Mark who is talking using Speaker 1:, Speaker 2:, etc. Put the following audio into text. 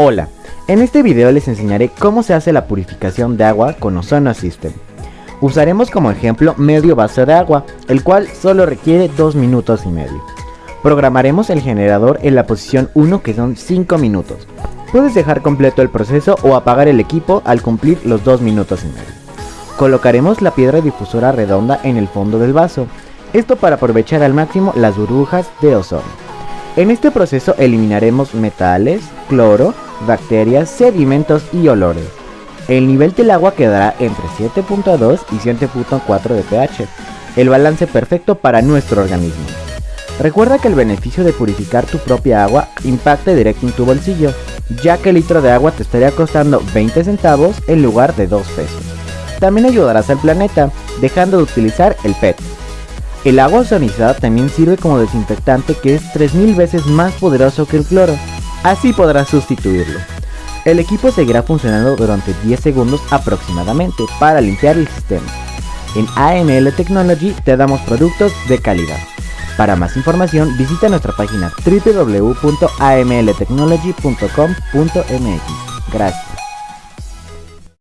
Speaker 1: Hola, en este video les enseñaré cómo se hace la purificación de agua con Ozono System. Usaremos como ejemplo medio vaso de agua, el cual solo requiere 2 minutos y medio. Programaremos el generador en la posición 1 que son 5 minutos. Puedes dejar completo el proceso o apagar el equipo al cumplir los 2 minutos y medio. Colocaremos la piedra difusora redonda en el fondo del vaso, esto para aprovechar al máximo las burbujas de ozono. En este proceso eliminaremos metales, cloro, bacterias, sedimentos y olores. El nivel del agua quedará entre 7.2 y 7.4 de pH, el balance perfecto para nuestro organismo. Recuerda que el beneficio de purificar tu propia agua impacta directo en tu bolsillo, ya que el litro de agua te estaría costando 20 centavos en lugar de 2 pesos. También ayudarás al planeta, dejando de utilizar el PET. El agua ozonizada también sirve como desinfectante que es 3000 veces más poderoso que el cloro, Así podrás sustituirlo. El equipo seguirá funcionando durante 10 segundos aproximadamente para limpiar el sistema. En AML Technology te damos productos de calidad. Para más información visita nuestra página www.amltechnology.com.mx. Gracias.